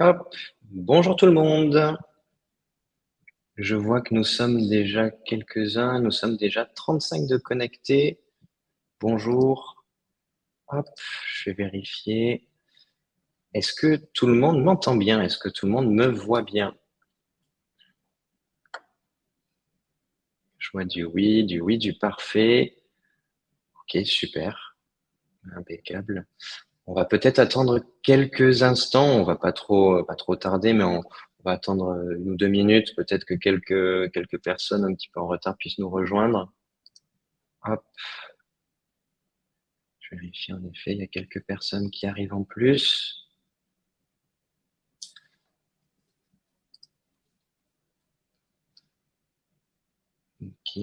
Hop, bonjour tout le monde. Je vois que nous sommes déjà quelques-uns, nous sommes déjà 35 de connectés. Bonjour. Hop, je vais vérifier. Est-ce que tout le monde m'entend bien? Est-ce que tout le monde me voit bien? Je vois du oui, du oui, du parfait. Ok, super. Impeccable. On va peut-être attendre quelques instants, on va pas trop, tarder, mais on, va attendre une ou deux minutes, peut-être que quelques, quelques personnes un petit peu en retard puissent nous rejoindre. Hop. Je vérifie en effet, il y a quelques personnes qui arrivent en plus. Ok,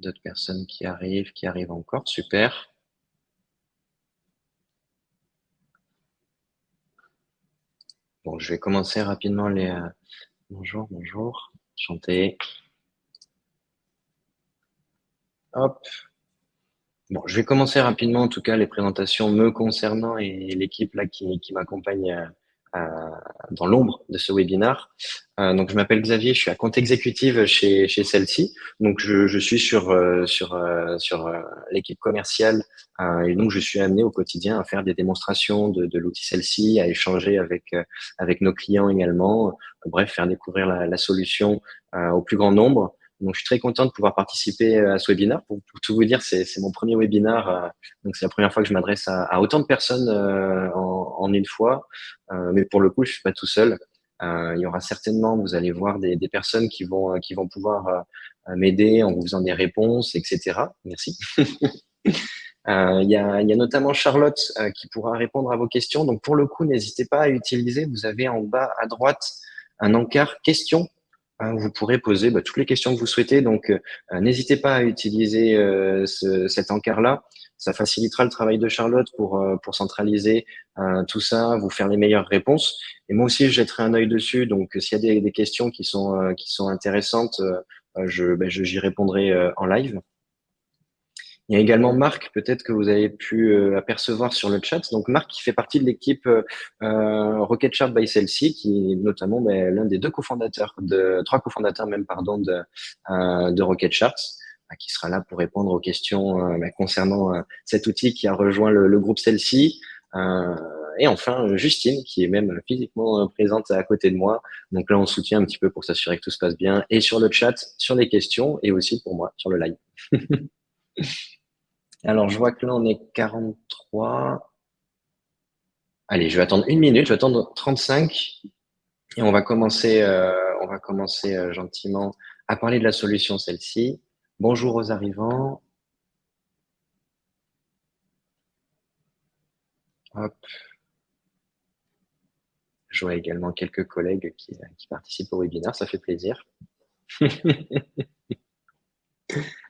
d'autres personnes qui arrivent, qui arrivent encore, super. Bon, je vais commencer rapidement les... Euh, bonjour, bonjour, chanter. Hop. Bon, je vais commencer rapidement, en tout cas, les présentations me concernant et l'équipe là qui, qui m'accompagne euh, dans l'ombre de ce webinaire. Euh, donc, je m'appelle Xavier, je suis à compte exécutive chez, chez Celsi. Donc, je, suis sur, euh, sur, euh, sur l'équipe commerciale et donc je suis amené au quotidien à faire des démonstrations de, l'outil Celsi, à échanger avec, avec nos clients également. Bref, faire découvrir la solution au plus grand nombre. Donc, je suis très content de pouvoir participer à ce webinaire. Pour, tout vous dire, c'est mon premier webinaire. donc, c'est la première fois que je m'adresse à, autant de personnes en, en, une fois. Euh, mais pour le coup, je suis pas tout seul. Euh, il y aura certainement, vous allez voir des, personnes qui vont, qui vont pouvoir euh, m'aider en vous faisant des réponses, etc. Merci. Euh, il, y a, notamment Charlotte euh, qui pourra répondre à vos questions. Donc, pour le coup, n'hésitez pas à utiliser. Vous avez en bas à droite un encart questions. Euh, vous pourrez poser bah, toutes les questions que vous souhaitez. Donc, n'hésitez pas à utiliser ce, cet encart-là. Ça facilitera le travail de Charlotte pour, euh, pour centraliser euh, tout ça, vous faire les meilleures réponses. Et moi aussi, je jetterai un œil dessus. Donc, s'il y a des, des, questions qui sont, euh, qui sont intéressantes, je, ben, j'y répondrai en live. Il y a également Marc, peut-être que vous avez pu apercevoir sur le chat. Donc Marc qui fait partie de l'équipe euh, Rocket Chart by Celsi, qui est notamment ben, l'un des deux cofondateurs, de trois cofondateurs même pardon de, euh, Rocket. Bah, qui sera là pour répondre aux questions euh, bah, concernant euh, cet outil qui a rejoint le, groupe. Euh, et enfin, Justine, qui est même physiquement présente à côté de moi. Donc là, on soutient un petit peu pour s'assurer que tout se passe bien. Et sur le chat, sur les questions, et aussi pour moi, sur le live. Alors, je vois que là, on est 43. Allez, je vais attendre une minute, je vais attendre 35. Et on va commencer, euh, on va commencer euh, gentiment à parler de la solution, celle-ci. Bonjour aux arrivants. Je vois également quelques collègues qui, participent au webinaire, ça fait plaisir.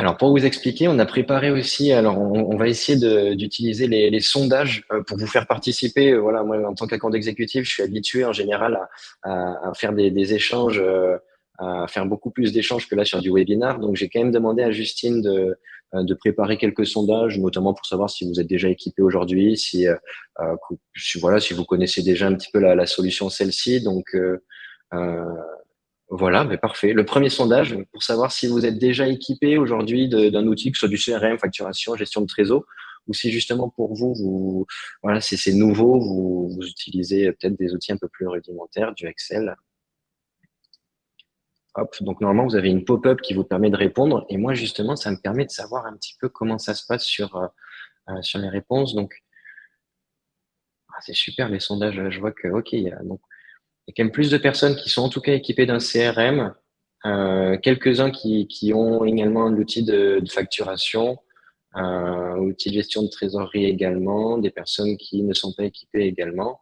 Alors, pour vous expliquer, on a préparé aussi, alors on, va essayer d'utiliser les, sondages euh, pour vous faire participer. Voilà, moi, en tant qu'account exécutif, je suis habitué en général à, faire des, échanges euh, à faire beaucoup plus d'échanges que là sur du webinar. Donc, j'ai quand même demandé à Justine de, euh, préparer quelques sondages, notamment pour savoir si vous êtes déjà équipé aujourd'hui, si, euh, euh voilà, si vous connaissez déjà un petit peu la, solution celle-ci. Donc, euh, euh, voilà, mais parfait. Le premier sondage pour savoir si vous êtes déjà équipé aujourd'hui d'un outil, que ce soit du CRM, facturation, gestion de trésor, ou si justement pour vous, voilà, c'est nouveau, vous, utilisez peut-être des outils un peu plus rudimentaires, du Excel, Hop, donc normalement, vous avez une pop-up qui vous permet de répondre. Et moi, justement, ça me permet de savoir un petit peu comment ça se passe sur, euh, euh, sur les réponses. Donc, ah, c'est super les sondages. Je vois que, OK, donc, y a quand même plus de personnes qui sont en tout cas équipées d'un CRM, euh, quelques-uns qui, qui ont également l'outil de, de, facturation, euh, outil de gestion de trésorerie également, des personnes qui ne sont pas équipées également.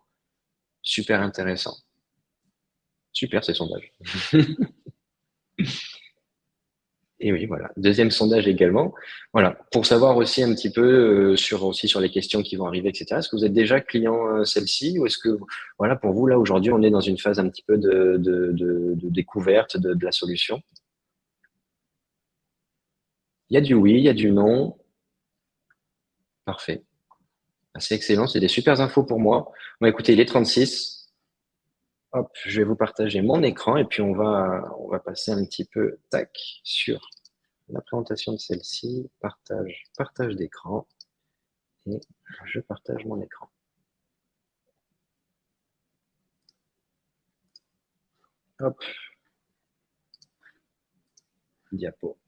Super intéressant. Super ces sondages. Et oui, voilà. Deuxième sondage également. Voilà, pour savoir aussi un petit peu euh, sur aussi sur les questions qui vont arriver, etc. Est-ce que vous êtes déjà client euh, celle-ci ou est-ce que voilà pour vous là aujourd'hui on est dans une phase un petit peu de, de, de, découverte de, la solution? Il y a du oui, il y a du non. Parfait. C'est excellent, c'est des super infos pour moi. Bon, écoutez, il est 36. Hop, je vais vous partager mon écran et puis on va, on va passer un petit peu tac, sur la présentation de celle-ci. Partage, partage d'écran. Et je partage mon écran. Hop. Diapo.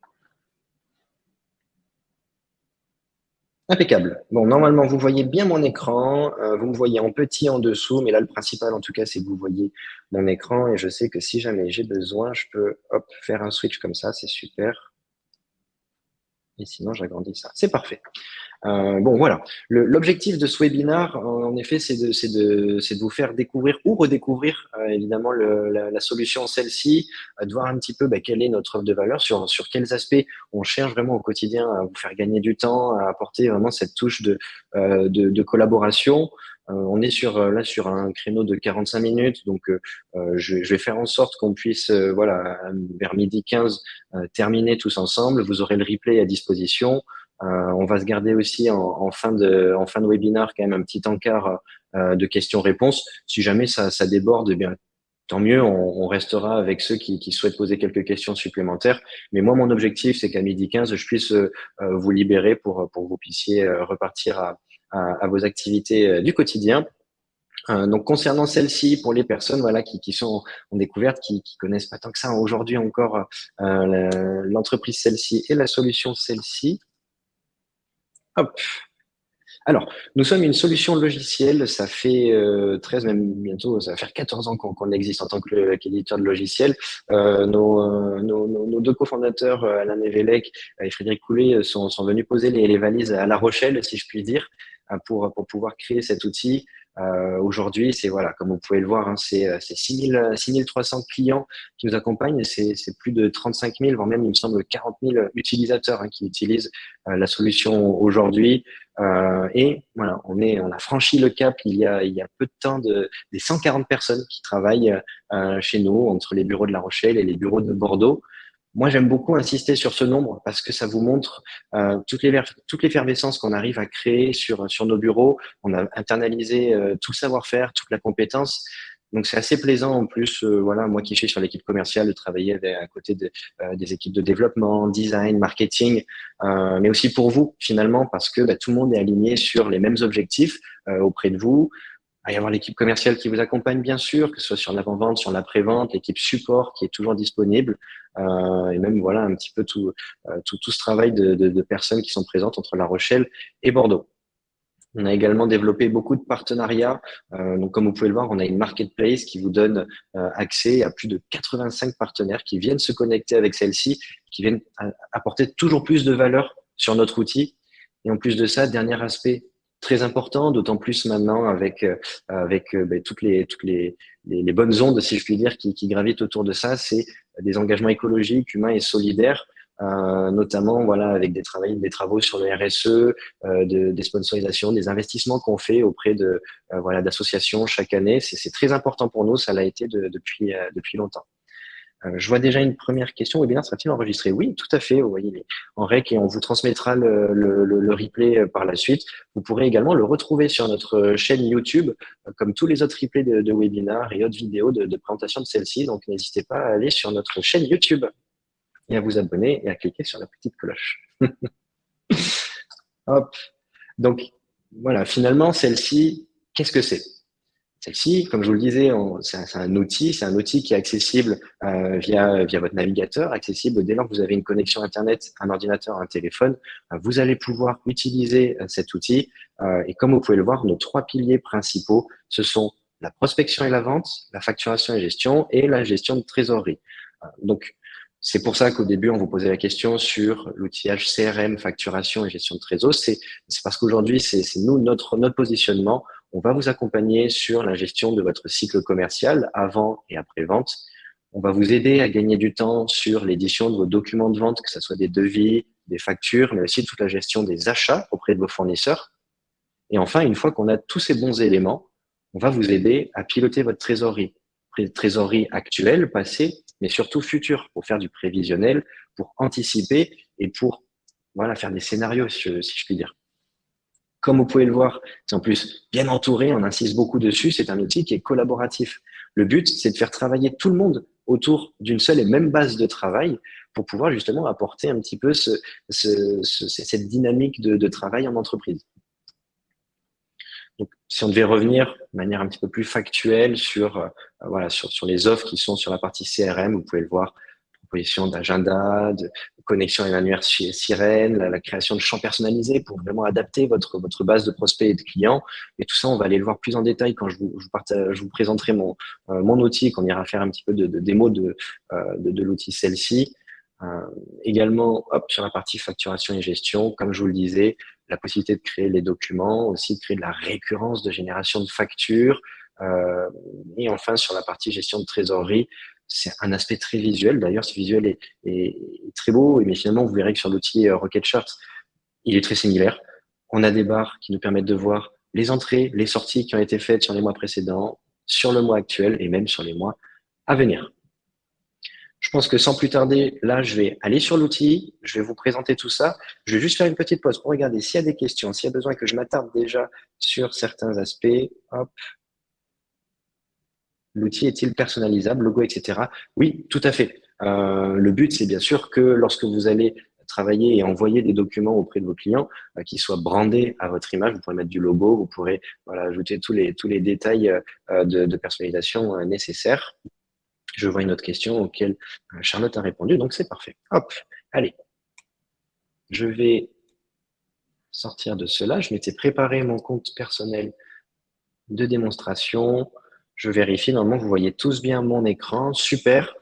Impeccable. Bon, normalement, vous voyez bien mon écran. Euh, vous me voyez en petit en dessous, mais là, le principal, en tout cas, c'est que vous voyez mon écran. Et je sais que si jamais j'ai besoin, je peux faire un switch comme ça. C'est super. Et sinon, j'agrandis ça. C'est parfait. Euh, bon, voilà. L'objectif de ce webinaire, en effet, c'est de, de, de, vous faire découvrir ou redécouvrir, euh, évidemment, le, la, la, solution celle-ci, euh, de voir un petit peu bah, quelle est notre offre de valeur, sur, sur quels aspects on cherche vraiment au quotidien à vous faire gagner du temps, à apporter vraiment cette touche de, euh, de, de, collaboration. on est sur là sur un créneau de 45 minutes, donc je, je, vais faire en sorte qu'on puisse, voilà, vers midi 15, terminer tous ensemble. Vous aurez le replay à disposition. Euh, on va se garder aussi en, fin de, en fin de webinaire quand même un petit encart euh, de questions-réponses. Si jamais ça, ça déborde, eh bien tant mieux, on, restera avec ceux qui, souhaitent poser quelques questions supplémentaires. Mais moi, mon objectif, c'est qu'à midi 15, je puisse euh, vous libérer pour, que vous puissiez repartir à, à, vos activités du quotidien. donc concernant celle-ci, pour les personnes voilà qui, qui sont en découverte, qui, qui connaissent pas tant que ça aujourd'hui encore l'entreprise celle-ci et la solution celle-ci, Alors, nous sommes une solution logicielle, ça fait 13, euh, même bientôt, ça va faire 14 ans qu'on existe en tant qu'éditeur de logiciels. Euh, nos, nos, deux cofondateurs, euh, Alain Evelec et Frédéric Coulet, sont, venus poser les, valises à La Rochelle, si je puis dire, pour pouvoir créer cet outil euh, Aujourd'hui, c'est voilà, comme vous pouvez le voir, hein, c'est 6300 clients qui nous accompagnent c'est plus de 35 000, voire même, il me semble, 40 000 utilisateurs hein, qui utilisent euh, la solution aujourd'hui. Euh, et voilà, on, est, on a franchi le cap il y a, il y a peu de temps de, des 140 personnes qui travaillent euh, chez nous, entre les bureaux de La Rochelle et les bureaux de Bordeaux. Moi, j'aime beaucoup insister sur ce nombre parce que ça vous montre euh, toute l'effervescence qu'on arrive à créer sur, sur nos bureaux. On a internalisé euh, tout le savoir-faire, toute la compétence. Donc, c'est assez plaisant en plus, euh, voilà, moi qui suis sur l'équipe commerciale, de travailler à côté euh, des équipes de développement, design, marketing, euh, mais aussi pour vous finalement parce que bah, tout le monde est aligné sur les mêmes objectifs auprès de vous. Il va y avoir l'équipe commerciale qui vous accompagne, bien sûr, que ce soit sur l'avant-vente, sur l'après-vente, l'équipe support qui est toujours disponible, euh, et même voilà un petit peu tout, euh, tout, tout, ce travail de, personnes qui sont présentes entre La Rochelle et Bordeaux. On a également développé beaucoup de partenariats. Euh, donc, comme vous pouvez le voir, on a une marketplace qui vous donne accès à plus de 85 partenaires qui viennent se connecter avec celle-ci, qui viennent apporter toujours plus de valeur sur notre outil. Et en plus de ça, dernier aspect très important, d'autant plus maintenant avec euh, avec euh, ben, toutes les toutes les, les, bonnes ondes, si je puis dire, qui, qui gravitent autour de ça, c'est des engagements écologiques, humains et solidaires. Euh, notamment voilà avec des travaux, des travaux sur le RSE, euh, de, des sponsorisations, des investissements qu'on fait auprès de voilà d'associations chaque année. C'est très important pour nous, ça l'a été de, depuis depuis longtemps. Euh, je vois déjà une première question. Webinaire sera-t-il enregistré? Oui, tout à fait. Vous voyez, en rec et on vous transmettra le, replay euh, par la suite. Vous pourrez également le retrouver sur notre chaîne YouTube, euh, comme tous les autres replays de, de et autres vidéos de, de présentation de celle-ci. Donc, n'hésitez pas à aller sur notre chaîne YouTube et à vous abonner et à cliquer sur la petite cloche. Hop. Donc, voilà, finalement, celle-ci, qu'est-ce que c'est? Celle-ci, comme je vous le disais, c'est un, outil, c'est un outil qui est accessible euh, via, via votre navigateur, accessible dès lors que vous avez une connexion Internet, un ordinateur, un téléphone. Euh, vous allez pouvoir utiliser euh, cet outil. et comme vous pouvez le voir, nos trois piliers principaux, ce sont la prospection et la vente, la facturation et gestion et la gestion de trésorerie. donc, c'est pour ça qu'au début, on vous posait la question sur l'outillage CRM, facturation et gestion de trésor. C'est parce qu'aujourd'hui, c'est nous, notre, notre positionnement on va vous accompagner sur la gestion de votre cycle commercial avant et après vente. On va vous aider à gagner du temps sur l'édition de vos documents de vente, que ce soit des devis, des factures, mais aussi toute la gestion des achats auprès de vos fournisseurs. Et enfin, une fois qu'on a tous ces bons éléments, on va vous aider à piloter votre trésorerie. Trésorerie actuelle, passée, mais surtout future, pour faire du prévisionnel, pour anticiper et pour voilà, faire des scénarios, si je puis dire. Comme vous pouvez le voir, c'est en plus bien entouré, on insiste beaucoup dessus, c'est un outil qui est collaboratif. Le but, c'est de faire travailler tout le monde autour d'une seule et même base de travail pour pouvoir justement apporter un petit peu ce, cette dynamique de, travail en entreprise. Donc, si on devait revenir de manière un petit peu plus factuelle sur, euh, voilà, sur, sur les offres qui sont sur la partie CRM, vous pouvez le voir, proposition d'agenda, de connexion annuaire sirène, la, création de champs personnalisés pour vraiment adapter votre, votre base de prospects et de clients. Et tout ça, on va aller le voir plus en détail quand je vous, présenterai mon, euh, mon outil, qu'on ira faire un petit peu de, démo de, euh, de, de l'outil celle-ci. Euh, également, hop, sur la partie facturation et gestion, comme je vous le disais, la possibilité de créer les documents, aussi de créer de la récurrence de génération de factures, euh, et enfin, sur la partie gestion de trésorerie, c'est un aspect très visuel. D'ailleurs, ce visuel est, très beau, mais finalement, vous verrez que sur l'outil euh, Rocket Charts, il est très similaire. On a des barres qui nous permettent de voir les entrées, les sorties qui ont été faites sur les mois précédents, sur le mois actuel et même sur les mois à venir. Je pense que sans plus tarder, là, je vais aller sur l'outil, je vais vous présenter tout ça. Je vais juste faire une petite pause pour regarder s'il y a des questions, s'il y a besoin que je m'attarde déjà sur certains aspects. Hop, L'outil est-il personnalisable, logo, etc. Oui, tout à fait. Euh, le but, c'est bien sûr que lorsque vous allez travailler et envoyer des documents auprès de vos clients, euh, qu'ils soient brandés à votre image. Vous pourrez mettre du logo, vous pourrez ajouter tous les, détails euh, de, personnalisation euh, nécessaires. Je vois une autre question auquel Charlotte a répondu, donc c'est parfait. Hop, allez. Je vais sortir de cela. Je m'étais préparé mon compte personnel de démonstration. Je vérifie, normalement, vous voyez tous bien mon écran. Super.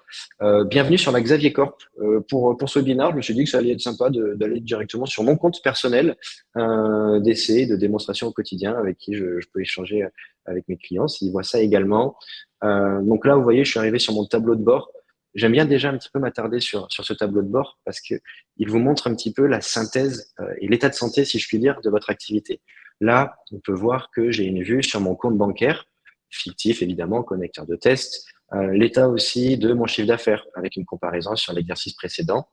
Euh, bienvenue sur la Xavier Corp. Euh, pour, pour ce webinaire, je me suis dit que ça allait être sympa d'aller directement sur mon compte personnel euh, d'essai, de démonstration au quotidien avec qui je, peux échanger avec mes clients s'ils voient ça également. Euh, donc là, vous voyez, je suis arrivé sur mon tableau de bord. J'aime bien déjà un petit peu m'attarder sur, sur ce tableau de bord parce que il vous montre un petit peu la synthèse et l'état de santé, si je puis dire, de votre activité. Là, on peut voir que j'ai une vue sur mon compte bancaire fictif évidemment, connecteur de test. Euh, l'état aussi de mon chiffre d'affaires avec une comparaison sur l'exercice précédent.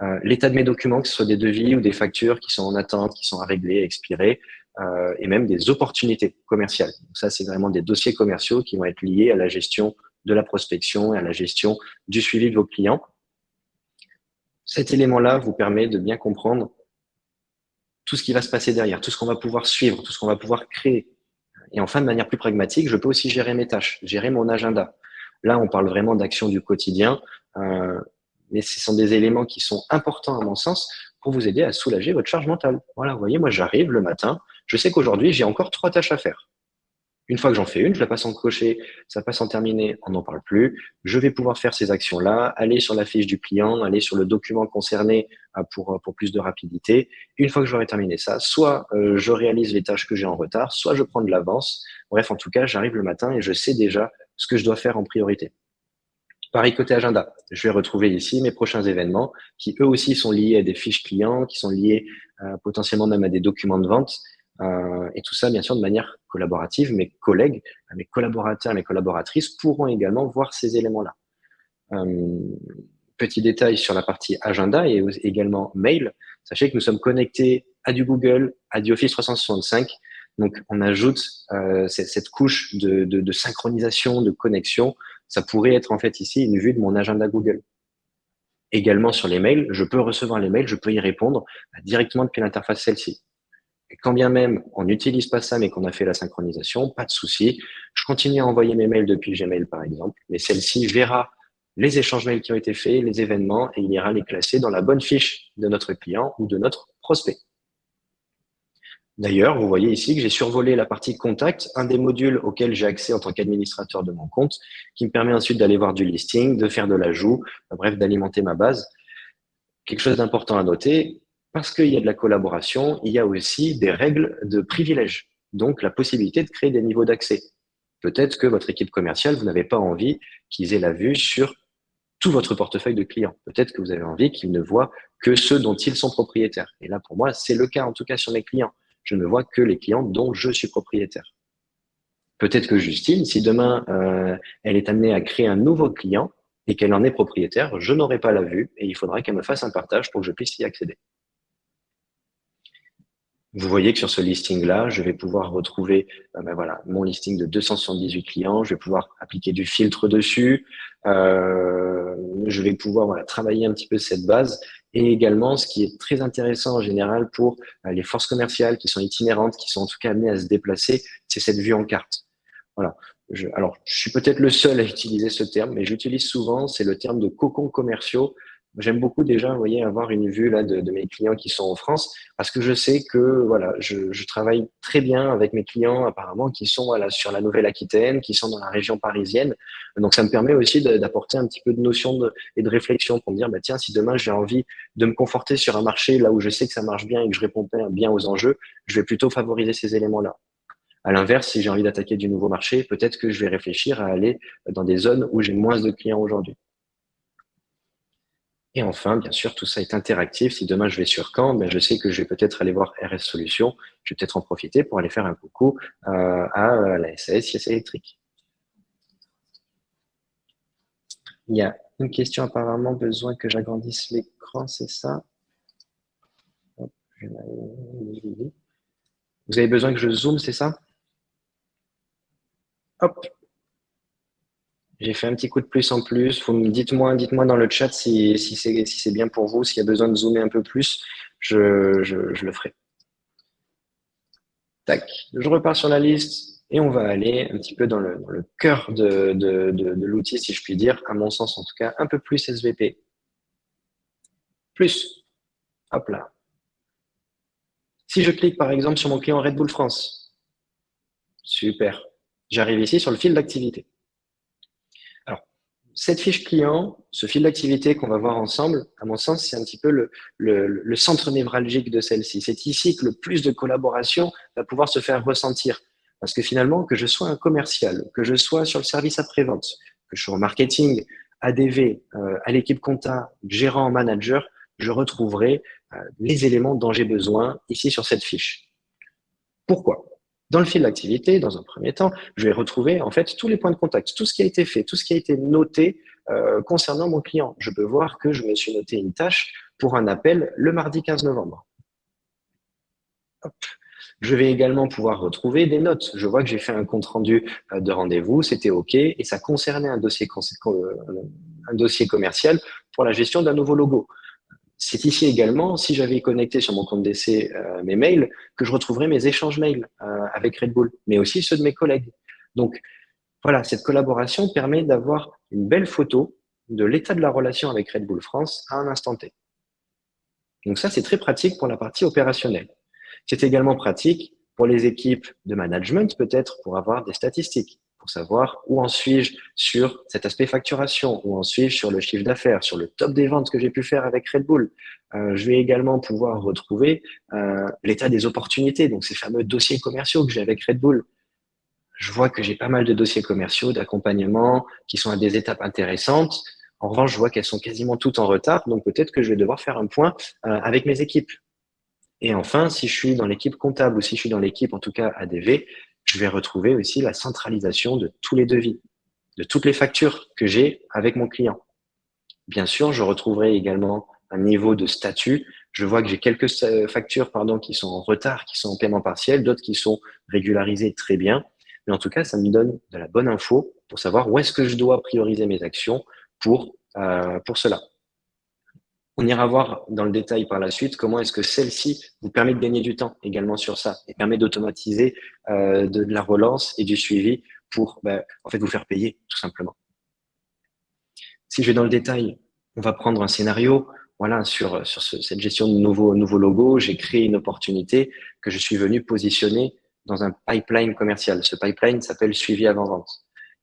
Euh, l'état de mes documents, que ce soit des devis ou des factures qui sont en attente, qui sont à régler, expirer, euh, et même des opportunités commerciales. Ça, c'est vraiment des dossiers commerciaux qui vont être liés à la gestion de la prospection et à la gestion du suivi de vos clients. Cet élément-là vous permet de bien comprendre tout ce qui va se passer derrière, tout ce qu'on va pouvoir suivre, tout ce qu'on va pouvoir créer, et enfin, de manière plus pragmatique, je peux aussi gérer mes tâches, gérer mon agenda. Là, on parle vraiment d'action du quotidien, euh, mais ce sont des éléments qui sont importants à mon sens pour vous aider à soulager votre charge mentale. Voilà, vous voyez, moi j'arrive le matin, je sais qu'aujourd'hui j'ai encore trois tâches à faire. Une fois que j'en fais une, je la passe en cocher, ça passe en terminé, on n'en parle plus. Je vais pouvoir faire ces actions-là, aller sur la fiche du client, aller sur le document concerné euh, pour, euh, pour plus de rapidité. Une fois que j'aurai terminé ça, soit euh, je réalise les tâches que j'ai en retard, soit je prends de l'avance. Bref, en tout cas, j'arrive le matin et je sais déjà ce que je dois faire en priorité. Pareil côté agenda, je vais retrouver ici mes prochains événements qui eux aussi sont liés à des fiches clients, qui sont liés potentiellement même à des documents de vente euh, et tout ça, bien sûr, de manière collaborative. Mes collègues, mes collaborateurs, mes collaboratrices pourront également voir ces éléments-là. Euh, petit détail sur la partie agenda et également mail. Sachez que nous sommes connectés à du Google, à du Office 365. Donc, on ajoute euh, cette, couche de, synchronisation, de connexion. Ça pourrait être en fait ici une vue de mon agenda Google. Également sur les mails, je peux recevoir les mails, je peux y répondre directement depuis l'interface celle-ci. Quand bien même on n'utilise pas ça, mais qu'on a fait la synchronisation, pas de souci. Je continue à envoyer mes mails depuis Gmail, par exemple, mais celle-ci verra les échanges mails qui ont été faits, les événements, et il ira les classer dans la bonne fiche de notre client ou de notre prospect. D'ailleurs, vous voyez ici que j'ai survolé la partie contact, un des modules auxquels j'ai accès en tant qu'administrateur de mon compte, qui me permet ensuite d'aller voir du listing, de faire de l'ajout, bref, d'alimenter ma base. Quelque chose d'important à noter, parce qu'il y a de la collaboration, il y a aussi des règles de privilège, donc la possibilité de créer des niveaux d'accès. Peut-être que votre équipe commerciale, vous n'avez pas envie qu'ils aient la vue sur tout votre portefeuille de clients. Peut-être que vous avez envie qu'ils ne voient que ceux dont ils sont propriétaires. Et là, pour moi, c'est le cas, en tout cas sur mes clients. Je ne vois que les clients dont je suis propriétaire. Peut-être que Justine, si demain, euh, elle est amenée à créer un nouveau client et qu'elle en est propriétaire, je n'aurai pas la vue et il faudra qu'elle me fasse un partage pour que je puisse y accéder. Vous voyez que sur ce listing-là, je vais pouvoir retrouver euh, ben voilà, mon listing de 278 clients, je vais pouvoir appliquer du filtre dessus, euh, je vais pouvoir voilà, travailler un petit peu cette base. Et également, ce qui est très intéressant en général pour euh, les forces commerciales qui sont itinérantes, qui sont en tout cas amenées à se déplacer, c'est cette vue en carte. Voilà. Je, alors, je suis peut-être le seul à utiliser ce terme, mais j'utilise souvent, c'est le terme de cocon commerciaux J'aime beaucoup déjà, voyez, avoir une vue là de, mes clients qui sont en France, parce que je sais que voilà, je, travaille très bien avec mes clients apparemment qui sont sur la Nouvelle-Aquitaine, qui sont dans la région parisienne. Donc ça me permet aussi d'apporter un petit peu de notion et de réflexion pour me dire bah tiens, si demain j'ai envie de me conforter sur un marché là où je sais que ça marche bien et que je réponds bien aux enjeux, je vais plutôt favoriser ces éléments-là. À l'inverse, si j'ai envie d'attaquer du nouveau marché, peut-être que je vais réfléchir à aller dans des zones où j'ai moins de clients aujourd'hui. Et enfin, bien sûr, tout ça est interactif. Si demain je vais sur Caen, ben je sais que je vais peut-être aller voir RS Solutions. Je vais peut-être en profiter pour aller faire un coucou euh, à euh, la SAS IS électrique. Il y a une question apparemment, besoin que j'agrandisse l'écran, c'est ça? Vous avez besoin que je zoome, c'est ça? Hop, j'ai fait un petit coup de plus en plus. Dites-moi dites dans le chat si, si c'est bien pour vous, s'il y a besoin de zoomer un peu plus, je, je, le ferai. Tac, je repars sur la liste et on va aller un petit peu dans le, cœur de, de, de l'outil, si je puis dire, à mon sens en tout cas, un peu plus SVP. Plus. Hop là. Si je clique par exemple sur mon client Red Bull France, super. J'arrive ici sur le fil d'activité cette fiche client, ce fil d'activité qu'on va voir ensemble, à mon sens, c'est un petit peu le, centre névralgique de celle-ci. C'est ici que le plus de collaboration va pouvoir se faire ressentir. Parce que finalement, que je sois un commercial, que je sois sur le service après-vente, que je sois au marketing, ADV, euh, à l'équipe compta, gérant, manager, je retrouverai euh, les éléments dont j'ai besoin ici sur cette fiche. Pourquoi? Dans le fil d'activité, dans un premier temps, je vais retrouver en fait tous les points de contact, tout ce qui a été fait, tout ce qui a été noté euh, concernant mon client. Je peux voir que je me suis noté une tâche pour un appel le mardi 15 novembre. Je vais également pouvoir retrouver des notes. Je vois que j'ai fait un compte rendu euh, de rendez-vous, c'était OK, et ça concernait un dossier, euh, un dossier commercial pour la gestion d'un nouveau logo. C'est ici également, si j'avais connecté sur mon compte d'essai euh, mes mails, que je retrouverais mes échanges mails euh, avec Red Bull, mais aussi ceux de mes collègues. Donc, voilà, cette collaboration permet d'avoir une belle photo de l'état de la relation avec Red Bull France à un instant T. Donc ça, c'est très pratique pour la partie opérationnelle. C'est également pratique pour les équipes de management, peut-être pour avoir des statistiques savoir où en suis-je sur cet aspect facturation, où en suis-je sur le chiffre d'affaires, sur le top des ventes que j'ai pu faire avec Red Bull. Euh, je vais également pouvoir retrouver euh, l'état des opportunités, donc ces fameux dossiers commerciaux que j'ai avec Red Bull. Je vois que j'ai pas mal de dossiers commerciaux, d'accompagnement, qui sont à des étapes intéressantes. En revanche, je vois qu'elles sont quasiment toutes en retard, donc peut-être que je vais devoir faire un point euh, avec mes équipes. Et enfin, si je suis dans l'équipe comptable ou si je suis dans l'équipe, en tout cas ADV, je vais retrouver aussi la centralisation de tous les devis, de toutes les factures que j'ai avec mon client. Bien sûr, je retrouverai également un niveau de statut. Je vois que j'ai quelques euh, factures pardon, qui sont en retard, qui sont en paiement partiel, d'autres qui sont régularisées très bien. Mais en tout cas, ça me donne de la bonne info pour savoir où est-ce que je dois prioriser mes actions pour, euh, pour cela. On ira voir dans le détail par la suite comment est-ce que celle-ci vous permet de gagner du temps également sur ça et permet d'automatiser euh, de, la relance et du suivi pour fait vous faire payer tout simplement. Si je vais dans le détail, on va prendre un scénario. Voilà, sur, cette gestion de nouveaux, nouveaux logos, j'ai créé une opportunité que je suis venu positionner dans un pipeline commercial. Ce pipeline s'appelle suivi avant-vente.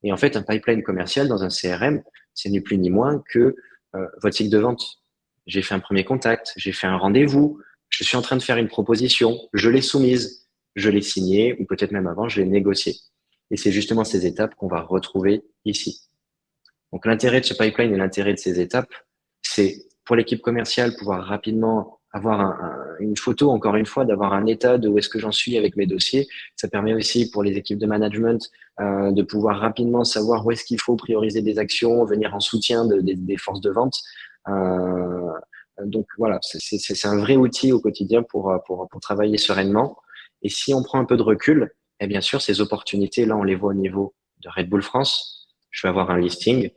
Et en fait, un pipeline commercial dans un CRM, c'est ni plus ni moins que euh, votre cycle de vente j'ai fait un premier contact, j'ai fait un rendez-vous, je suis en train de faire une proposition, je l'ai soumise, je l'ai signée, ou peut-être même avant, je l'ai négociée. Et c'est justement ces étapes qu'on va retrouver ici. Donc l'intérêt de ce pipeline et l'intérêt de ces étapes, c'est pour l'équipe commerciale pouvoir rapidement avoir une photo, encore une fois, d'avoir un état de où est-ce que j'en suis avec mes dossiers. Ça permet aussi pour les équipes de management euh, de pouvoir rapidement savoir où est-ce qu'il faut prioriser des actions, venir en soutien des forces de vente. Euh, donc voilà, c'est un vrai outil au quotidien pour, pour, pour travailler sereinement. Et si on prend un peu de recul, et eh bien sûr, ces opportunités, là, on les voit au niveau de Red Bull France. Je vais avoir un listing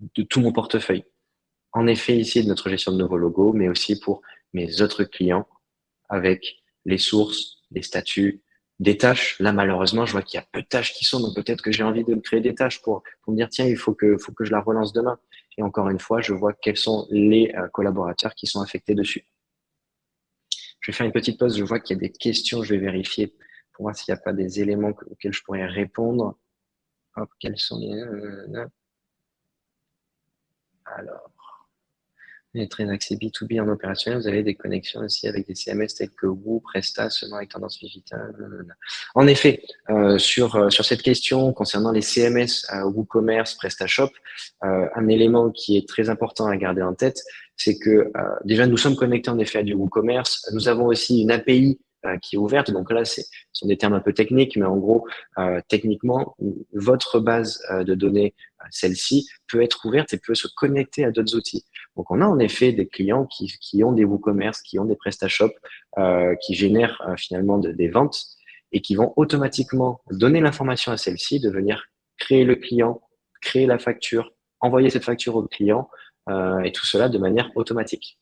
de tout mon portefeuille. En effet, ici, de notre gestion de nouveaux logos, mais aussi pour mes autres clients avec les sources, les statuts, des tâches. Là, malheureusement, je vois qu'il y a peu de tâches qui sont, donc peut-être que j'ai envie de créer des tâches pour, pour me dire, tiens, il faut que, faut que je la relance demain. Et encore une fois, je vois quels sont les euh, collaborateurs qui sont affectés dessus. Je vais faire une petite pause, je vois qu'il y a des questions, je vais vérifier pour voir s'il n'y a pas des éléments auxquels je pourrais répondre. Hop, quels sont les... Euh, Alors, est très axé B2B en opérationnel, vous avez des connexions aussi avec des CMS tels que Woo, Presta, seulement avec tendance digitale. En effet, euh, sur, euh, sur cette question concernant les CMS WooCommerce, PrestaShop, euh, un élément qui est très important à garder en tête, c'est que déjà nous sommes connectés en effet à du WooCommerce. Nous avons aussi une API qui est ouverte. Donc là, ce sont des termes un peu techniques, mais en gros, euh, techniquement, votre base euh, de données, celle-ci, peut être ouverte et peut se connecter à d'autres outils. Donc on a en effet des clients qui, ont des WooCommerce, qui ont des PrestaShop, euh, qui génèrent finalement des ventes et qui vont automatiquement donner l'information à celle-ci de venir créer le client, créer la facture, envoyer cette facture au client et tout cela de manière automatique.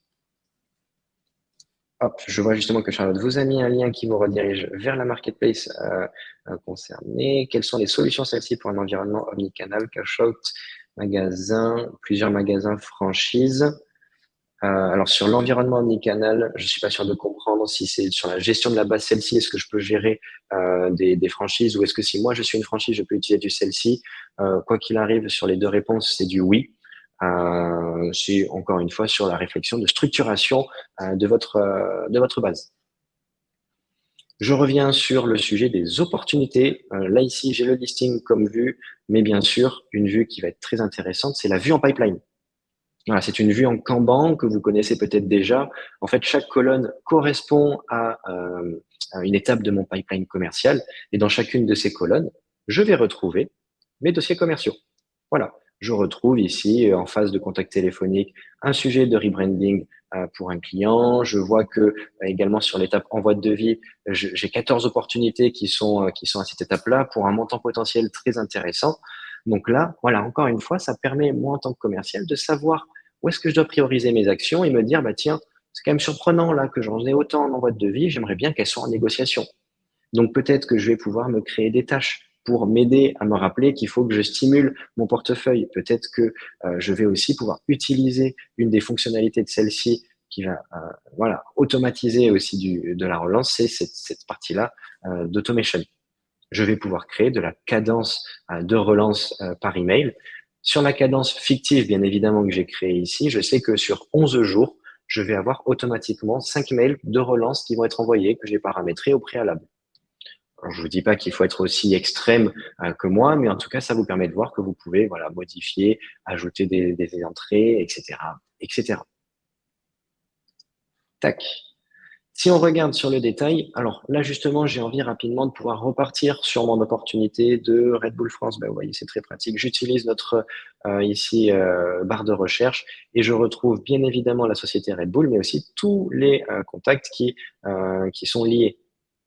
Je vois justement que Charlotte vous a mis un lien qui vous redirige vers la marketplace euh, euh, concernée. Quelles sont les solutions celles-ci pour un environnement omnicanal, cash-out, magasin, plusieurs magasins franchises euh, Alors sur l'environnement omnicanal, je suis pas sûr de comprendre si c'est sur la gestion de la base celle-ci, est-ce que je peux gérer des, des, franchises ou est-ce que si moi je suis une franchise, je peux utiliser du celle-ci? Quoi qu'il arrive, sur les deux réponses, c'est du oui. Euh, c'est encore une fois sur la réflexion de structuration euh, de, votre, euh, de votre base. Je reviens sur le sujet des opportunités. là, ici, j'ai le listing comme vue, mais bien sûr, une vue qui va être très intéressante, c'est la vue en pipeline. Voilà, c'est une vue en Kanban que vous connaissez peut-être déjà. En fait, chaque colonne correspond à, une étape de mon pipeline commercial. Et dans chacune de ces colonnes, je vais retrouver mes dossiers commerciaux. Voilà je retrouve ici, euh, en phase de contact téléphonique, un sujet de rebranding euh, pour un client. Je vois que euh, également sur l'étape envoi de devis, j'ai 14 opportunités qui sont, à cette étape-là pour un montant potentiel très intéressant. Donc là, voilà, encore une fois, ça permet, moi, en tant que commercial, de savoir où est-ce que je dois prioriser mes actions et me dire, bah tiens, c'est quand même surprenant là que j'en ai autant en envoi de devis, j'aimerais bien qu'elles soient en négociation. Donc peut-être que je vais pouvoir me créer des tâches pour m'aider à me rappeler qu'il faut que je stimule mon portefeuille. Peut-être que euh, je vais aussi pouvoir utiliser une des fonctionnalités de celle-ci qui va euh, voilà, automatiser aussi du, de la relance, c'est cette, cette partie-là euh, d'automation. Je vais pouvoir créer de la cadence de relance par email. Sur la cadence fictive, bien évidemment, que j'ai créée ici, je sais que sur 11 jours, je vais avoir automatiquement 5 mails de relance qui vont être envoyés, que j'ai paramétrés au préalable. Je vous dis pas qu'il faut être aussi extrême euh, que moi, mais en tout cas, ça vous permet de voir que vous pouvez voilà, modifier, ajouter des, entrées, etc., etc. Tac. Si on regarde sur le détail, alors là justement, j'ai envie rapidement de pouvoir repartir sur mon opportunité de Red Bull France. Ben, vous voyez, c'est très pratique. J'utilise notre euh, ici euh, barre de recherche et je retrouve bien évidemment la société Red Bull, mais aussi tous les euh, contacts qui, qui sont liés,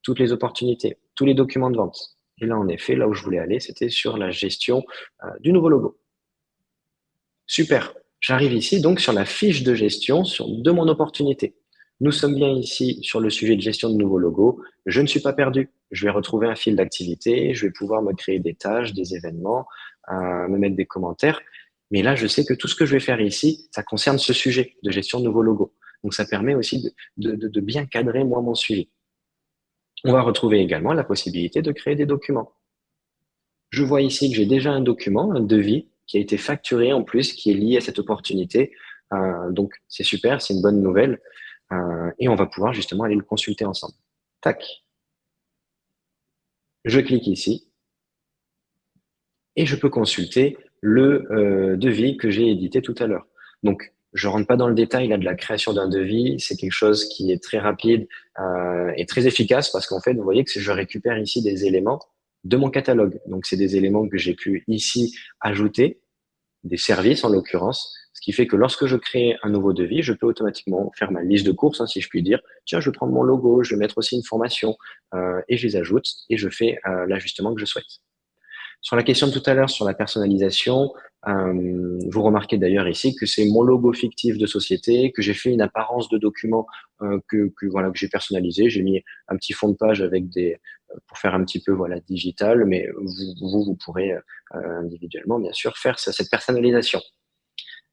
toutes les opportunités tous les documents de vente. Et là, en effet, là où je voulais aller, c'était sur la gestion euh, du nouveau logo. Super. J'arrive ici donc sur la fiche de gestion de mon opportunité. Nous sommes bien ici sur le sujet de gestion de nouveaux logos. Je ne suis pas perdu. Je vais retrouver un fil d'activité. Je vais pouvoir me créer des tâches, des événements, euh, me mettre des commentaires. Mais là, je sais que tout ce que je vais faire ici, ça concerne ce sujet de gestion de nouveaux logos. Donc, ça permet aussi de, de, de bien cadrer, moi, mon suivi. On va retrouver également la possibilité de créer des documents. Je vois ici que j'ai déjà un document, un devis, qui a été facturé en plus, qui est lié à cette opportunité. Euh, donc, c'est super, c'est une bonne nouvelle. Euh, et on va pouvoir justement aller le consulter ensemble. Tac. Je clique ici. Et je peux consulter le euh, devis que j'ai édité tout à l'heure. Donc, je rentre pas dans le détail là de la création d'un devis. C'est quelque chose qui est très rapide euh, et très efficace parce qu'en fait, vous voyez que je récupère ici des éléments de mon catalogue. Donc, c'est des éléments que j'ai pu ici ajouter, des services en l'occurrence, ce qui fait que lorsque je crée un nouveau devis, je peux automatiquement faire ma liste de courses, hein, si je puis dire. Tiens, je vais prendre mon logo, je vais mettre aussi une formation euh, et je les ajoute et je fais euh, l'ajustement que je souhaite. Sur la question de tout à l'heure sur la personnalisation, euh, vous remarquez d'ailleurs ici que c'est mon logo fictif de société, que j'ai fait une apparence de document euh, que, voilà que j'ai personnalisé. J'ai mis un petit fond de page avec des pour faire un petit peu voilà digital, mais vous vous, pourrez euh, individuellement bien sûr faire cette personnalisation.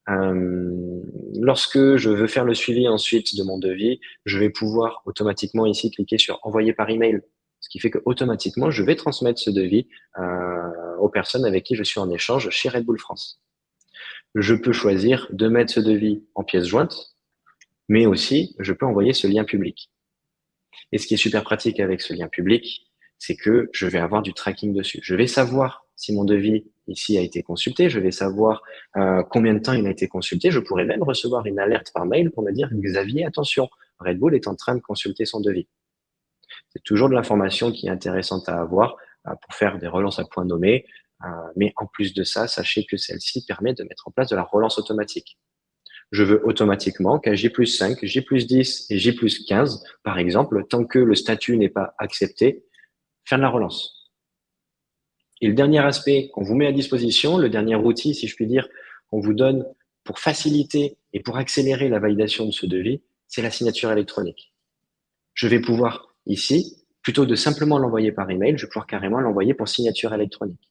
Euh, lorsque je veux faire le suivi ensuite de mon devis, je vais pouvoir automatiquement ici cliquer sur envoyer par email ce qui fait que automatiquement, je vais transmettre ce devis euh, aux personnes avec qui je suis en échange chez Red Bull France. Je peux choisir de mettre ce devis en pièce jointe, mais aussi je peux envoyer ce lien public. Et ce qui est super pratique avec ce lien public, c'est que je vais avoir du tracking dessus. Je vais savoir si mon devis ici a été consulté, je vais savoir euh, combien de temps il a été consulté. Je pourrais même recevoir une alerte par mail pour me dire Xavier, attention, Red Bull est en train de consulter son devis. C'est toujours de l'information qui est intéressante à avoir euh, pour faire des relances à point nommé. Euh, mais en plus de ça, sachez que celle-ci permet de mettre en place de la relance automatique. Je veux automatiquement qu'à J plus 5, J plus 10 et J plus 15, par exemple, tant que le statut n'est pas accepté, faire de la relance. Et le dernier aspect qu'on vous met à disposition, le dernier outil, si je puis dire, qu'on vous donne pour faciliter et pour accélérer la validation de ce devis, c'est la signature électronique. Je vais pouvoir Ici, plutôt de simplement l'envoyer par email, je vais pouvoir carrément l'envoyer pour signature électronique.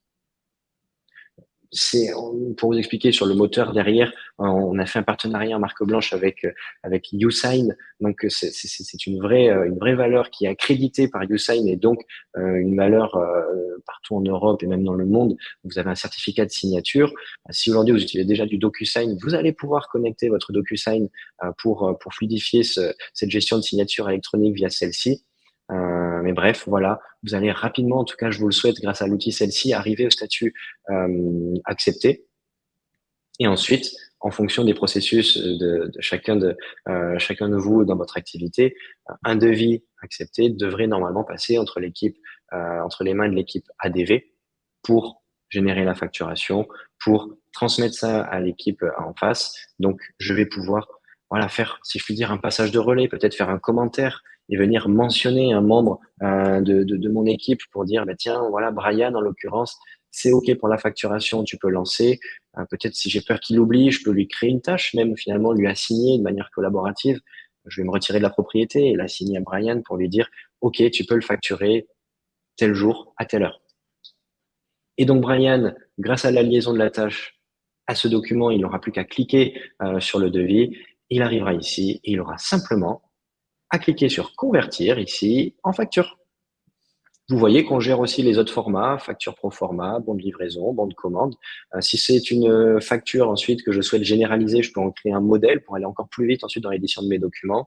C'est pour vous expliquer sur le moteur derrière, on a fait un partenariat en marque blanche avec avec YouSign, donc c'est une vraie une vraie valeur qui est accréditée par YouSign et donc euh, une valeur euh, partout en Europe et même dans le monde. Vous avez un certificat de signature. Si aujourd'hui vous utilisez déjà du DocuSign, vous allez pouvoir connecter votre DocuSign euh, pour pour fluidifier cette gestion de signature électronique via celle-ci. Euh, mais bref, voilà, vous allez rapidement, en tout cas, je vous le souhaite, grâce à l'outil celle-ci, arriver au statut euh, accepté. Et ensuite, en fonction des processus de, chacun de euh, chacun de vous dans votre activité, un devis accepté devrait normalement passer entre l'équipe entre les mains de l'équipe ADV pour générer la facturation, pour transmettre ça à l'équipe en face. Donc, je vais pouvoir voilà faire, si je puis dire, un passage de relais, peut-être faire un commentaire, et venir mentionner un membre euh, de, de, mon équipe pour dire, bah, tiens, voilà, Brian, en l'occurrence, c'est OK pour la facturation, tu peux lancer. Euh, Peut-être si j'ai peur qu'il oublie, je peux lui créer une tâche, même finalement lui assigner de manière collaborative. Je vais me retirer de la propriété et l'assigner à Brian pour lui dire, OK, tu peux le facturer tel jour, à telle heure. Et donc, Brian, grâce à la liaison de la tâche à ce document, il n'aura plus qu'à cliquer euh, sur le devis. Il arrivera ici et il aura simplement à cliquer sur convertir ici en facture. Vous voyez qu'on gère aussi les autres formats, facture pro format, bon de livraison, bon de commande. Euh, si c'est une facture ensuite que je souhaite généraliser, je peux en créer un modèle pour aller encore plus vite ensuite dans l'édition de mes documents.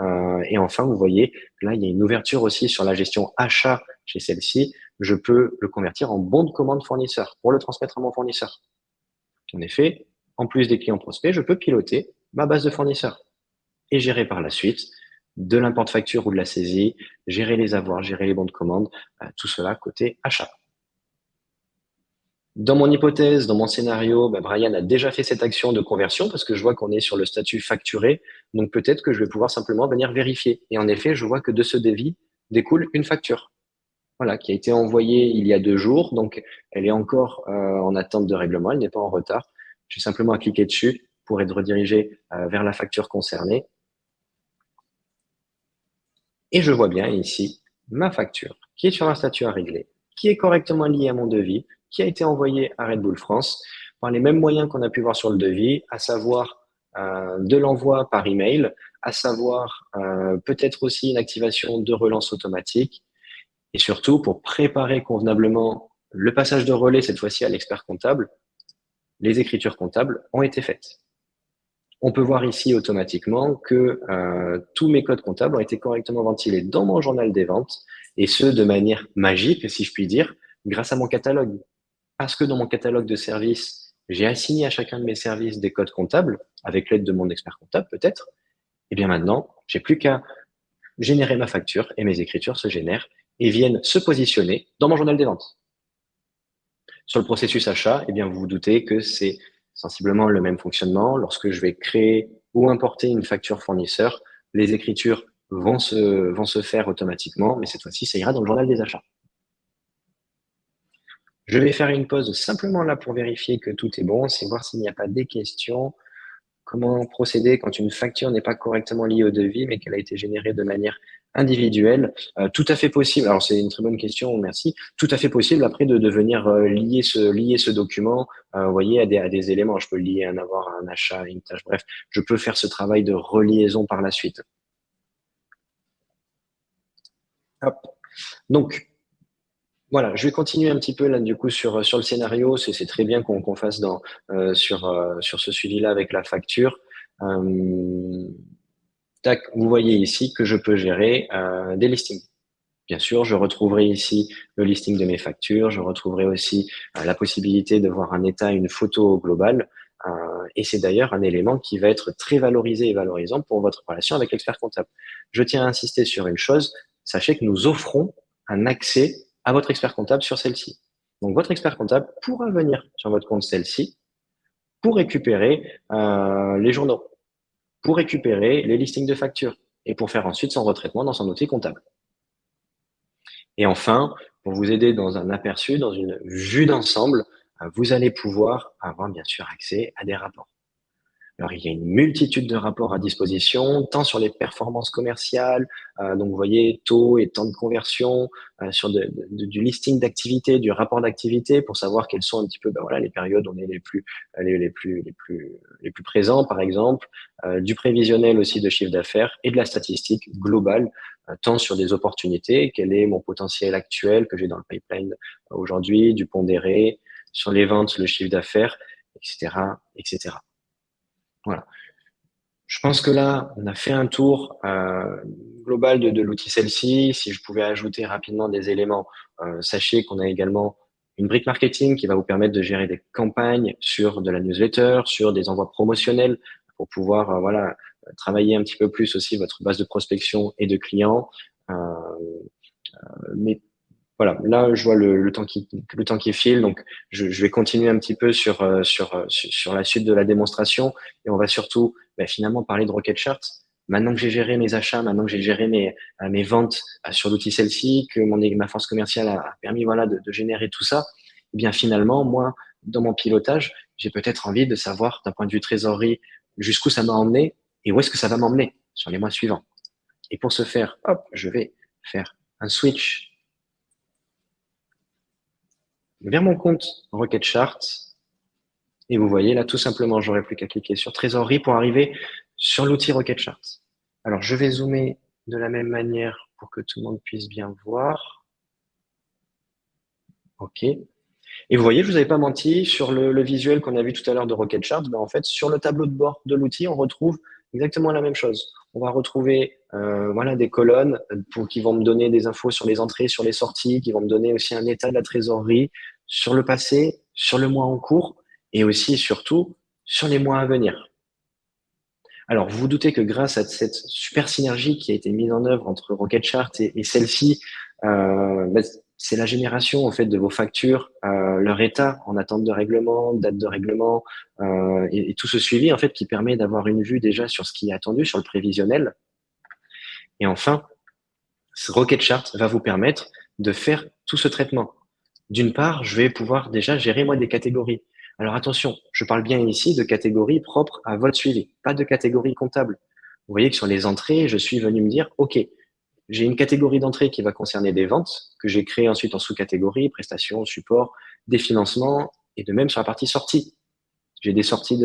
Euh, et enfin, vous voyez, là, il y a une ouverture aussi sur la gestion achat chez celle-ci. Je peux le convertir en bon de commande fournisseur pour le transmettre à mon fournisseur. En effet, en plus des clients prospects, je peux piloter ma base de fournisseurs et gérer par la suite de l'import-facture ou de la saisie, gérer les avoirs, gérer les bons de commande, euh, tout cela côté achat. Dans mon hypothèse, dans mon scénario, bah, Brian a déjà fait cette action de conversion parce que je vois qu'on est sur le statut facturé. Donc peut-être que je vais pouvoir simplement venir vérifier. Et en effet, je vois que de ce devis découle une facture. Voilà, qui a été envoyée il y a deux jours. Donc elle est encore euh, en attente de règlement, elle n'est pas en retard. J'ai simplement à cliquer dessus pour être redirigé euh, vers la facture concernée et je vois bien ici ma facture qui est sur un statut à régler, qui est correctement liée à mon devis, qui a été envoyé à Red Bull France par les mêmes moyens qu'on a pu voir sur le devis, à savoir euh, de l'envoi par email, à savoir euh, peut-être aussi une activation de relance automatique, et surtout pour préparer convenablement le passage de relais, cette fois-ci à l'expert comptable, les écritures comptables ont été faites on peut voir ici automatiquement que euh, tous mes codes comptables ont été correctement ventilés dans mon journal des ventes, et ce, de manière magique, si je puis dire, grâce à mon catalogue. Parce que dans mon catalogue de services, j'ai assigné à chacun de mes services des codes comptables, avec l'aide de mon expert comptable peut-être, et bien maintenant, j'ai plus qu'à générer ma facture, et mes écritures se génèrent, et viennent se positionner dans mon journal des ventes. Sur le processus achat, eh bien, vous vous doutez que c'est sensiblement le même fonctionnement. Lorsque je vais créer ou importer une facture fournisseur, les écritures vont se, vont se faire automatiquement, mais cette fois-ci, ça ira dans le journal des achats. Je vais faire une pause simplement là pour vérifier que tout est bon, c'est voir s'il n'y a pas des questions. Comment procéder quand une facture n'est pas correctement liée au devis, mais qu'elle a été générée de manière individuelle euh, Tout à fait possible. Alors, c'est une très bonne question, merci. Tout à fait possible après de, devenir euh, lier, ce, lier ce document euh, vous voyez, à des, à des éléments. Je peux lier un avoir, un achat, une tâche. Bref, je peux faire ce travail de reliaison par la suite. Donc, voilà, je vais continuer un petit peu là du coup sur, sur le scénario. C'est très bien qu'on fasse dans, sur, sur ce suivi-là avec la facture. Vous voyez ici que je peux gérer des listings. Bien sûr, je retrouverai ici le listing de mes factures. Je retrouverai aussi la possibilité de voir un état, une photo globale. et c'est d'ailleurs un élément qui va être très valorisé et valorisant pour votre relation avec l'expert comptable. Je tiens à insister sur une chose. Sachez que nous offrons un accès à votre expert comptable sur celle-ci. Donc, votre expert comptable pourra venir sur votre compte celle-ci pour récupérer euh, les journaux, pour récupérer les listings de factures et pour faire ensuite son retraitement dans son outil comptable. Et enfin, pour vous aider dans un aperçu, dans une vue d'ensemble, euh, vous allez pouvoir avoir bien sûr accès à des rapports. Alors, il y a une multitude de rapports à disposition, tant sur les performances commerciales, euh, donc vous voyez taux et temps de conversion, euh, sur du listing d'activité, du rapport d'activité, pour savoir quelles sont un petit peu ben voilà, les périodes où on est les plus, les, plus, les, plus, les plus présents, par exemple, euh, du prévisionnel aussi de chiffre d'affaires et de la statistique globale, euh, tant sur des opportunités, quel est mon potentiel actuel que j'ai dans le pipeline aujourd'hui, du pondéré, sur les ventes, le chiffre d'affaires, etc., etc. Voilà. Je pense que là, on a fait un tour euh, global de, l'outil celle-ci. Si je pouvais ajouter rapidement des éléments, euh, sachez qu'on a également une brique marketing qui va vous permettre de gérer des campagnes sur de la newsletter, sur des envois promotionnels pour pouvoir euh, voilà travailler un petit peu plus aussi votre base de prospection et de clients. Voilà, là je vois le, le, temps qui le temps qui file, donc je, je vais continuer un petit peu sur, euh, sur euh, sur la suite de la démonstration et on va surtout bah, finalement parler de Rocket Charts. Maintenant que j'ai géré mes achats, maintenant que j'ai géré mes euh, mes ventes sur l'outil celle-ci, que mon ma force commerciale a, permis voilà de, de, générer tout ça, eh bien finalement moi dans mon pilotage, j'ai peut-être envie de savoir d'un point de vue trésorerie jusqu'où ça m'a emmené et où est-ce que ça va m'emmener sur les mois suivants. Et pour ce faire, hop, je vais faire un switch vers mon compte Rocket Chart. Et vous voyez là, tout simplement, j'aurais plus qu'à cliquer sur Trésorerie pour arriver sur l'outil Rocket Chart. Alors, je vais zoomer de la même manière pour que tout le monde puisse bien voir. OK. Et vous voyez, je vous avais pas menti, sur le, visuel qu'on a vu tout à l'heure de Rocket Chart, ben en fait, sur le tableau de bord de l'outil, on retrouve exactement la même chose. On va retrouver euh, voilà, des colonnes pour, qui vont me donner des infos sur les entrées, sur les sorties, qui vont me donner aussi un état de la trésorerie sur le passé, sur le mois en cours et aussi surtout sur les mois à venir. Alors, vous vous doutez que grâce à cette super synergie qui a été mise en œuvre entre Rocket Chart et, celle-ci, euh, bah, c'est la génération en fait de vos factures, euh, leur état en attente de règlement, date de règlement euh, et, tout ce suivi en fait qui permet d'avoir une vue déjà sur ce qui est attendu, sur le prévisionnel. Et enfin, ce Rocket Chart va vous permettre de faire tout ce traitement. D'une part, je vais pouvoir déjà gérer moi des catégories. Alors attention, je parle bien ici de catégories propres à votre suivi, pas de catégories comptables. Vous voyez que sur les entrées, je suis venu me dire, OK, j'ai une catégorie d'entrée qui va concerner des ventes, que j'ai créé ensuite en sous-catégories, prestations, support, des financements, et de même sur la partie sortie. J'ai des sorties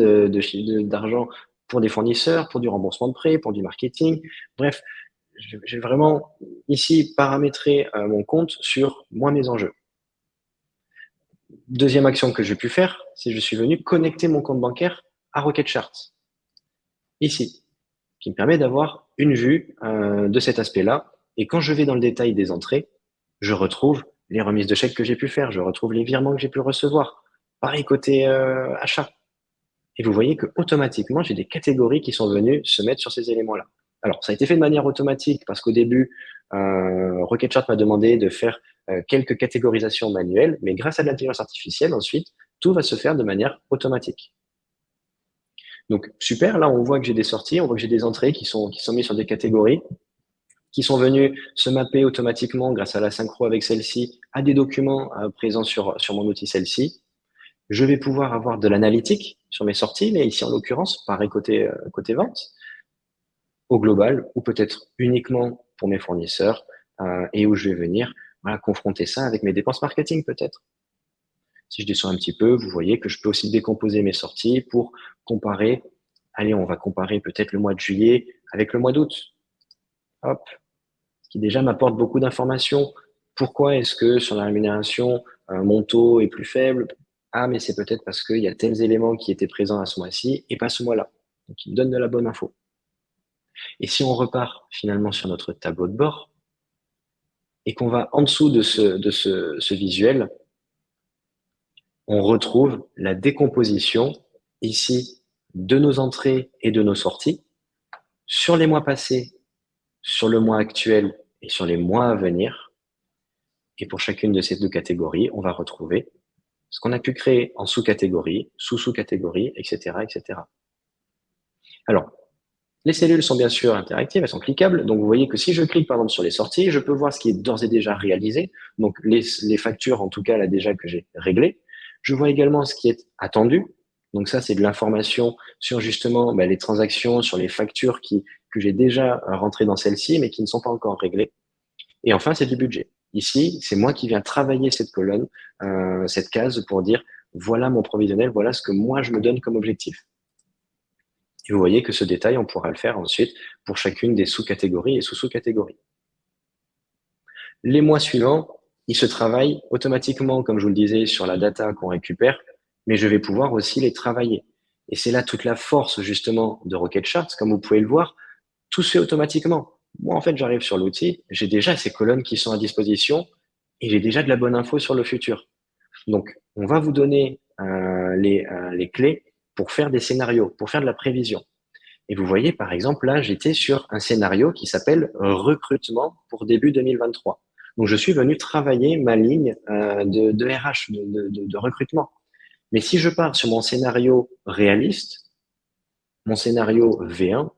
d'argent pour des fournisseurs, pour du remboursement de prêts, pour du marketing. Bref, j'ai vraiment ici paramétré euh, mon compte sur moi mes enjeux. Deuxième action que j'ai pu faire, c'est que je suis venu connecter mon compte bancaire à Rocket Charts. Ici, qui me permet d'avoir une vue euh, de cet aspect-là et quand je vais dans le détail des entrées, je retrouve les remises de chèques que j'ai pu faire, je retrouve les virements que j'ai pu recevoir. Pareil côté euh, achat. Et vous voyez que automatiquement, j'ai des catégories qui sont venues se mettre sur ces éléments-là. Alors, ça a été fait de manière automatique parce qu'au début, euh, Rocketchart m'a demandé de faire euh, quelques catégorisations manuelles, mais grâce à l'intelligence artificielle, ensuite, tout va se faire de manière automatique. Donc, super, là, on voit que j'ai des sorties, on voit que j'ai des entrées qui sont, qui mises sur des catégories, qui sont venues se mapper automatiquement grâce à la synchro avec celle-ci à des documents euh, présents sur, mon outil celle-ci. Je vais pouvoir avoir de l'analytique sur mes sorties, mais ici, en l'occurrence, pareil côté, euh, côté vente, au global, ou peut-être uniquement pour mes fournisseurs, euh, et où je vais venir confronter ça avec mes dépenses marketing peut-être. Si je descends un petit peu, vous voyez que je peux aussi décomposer mes sorties pour comparer. Allez, on va comparer peut-être le mois de juillet avec le mois d'août. Hop. Qui déjà m'apporte beaucoup d'informations. Pourquoi est-ce que sur la rémunération, euh, mon taux est plus faible? Ah, mais c'est peut-être parce qu'il y a tels éléments qui étaient présents à ce mois-ci et pas ce mois-là. Donc, il me donne de la bonne info. Et si on repart finalement sur notre tableau de bord et qu'on va en dessous de ce visuel, on retrouve la décomposition ici de nos entrées et de nos sorties sur les mois passés, sur le mois actuel et sur les mois à venir. Et pour chacune de ces deux catégories, on va retrouver ce qu'on a pu créer en sous-catégories, sous-sous-catégories, etc., etc. Alors, les cellules sont bien sûr interactives, elles sont cliquables. Donc, vous voyez que si je clique, par exemple, sur les sorties, je peux voir ce qui est d'ores et déjà réalisé. Donc, les, les factures, en tout cas, là, déjà que j'ai réglées. Je vois également ce qui est attendu. Donc ça, c'est de l'information sur justement bah, les transactions, sur les factures qui, que j'ai déjà rentrées dans celle-ci, mais qui ne sont pas encore réglées. Et enfin, c'est du budget. Ici, c'est moi qui viens travailler cette colonne, euh, cette case pour dire voilà mon provisionnel, voilà ce que moi je me donne comme objectif. Et vous voyez que ce détail, on pourra le faire ensuite pour chacune des sous-catégories et sous-sous-catégories. Les mois suivants, il se travaille automatiquement, comme je vous le disais, sur la data qu'on récupère, mais je vais pouvoir aussi les travailler. Et c'est là toute la force, justement, de Rocket Charts. Comme vous pouvez le voir, tout se fait automatiquement. Moi, en fait, j'arrive sur l'outil, j'ai déjà ces colonnes qui sont à disposition et j'ai déjà de la bonne info sur le futur. Donc, on va vous donner euh, les, euh, les clés pour faire des scénarios, pour faire de la prévision. Et vous voyez, par exemple, là, j'étais sur un scénario qui s'appelle recrutement pour début 2023. Donc, je suis venu travailler ma ligne euh, de, RH, de, recrutement. Mais si je pars sur mon scénario réaliste, mon scénario V1,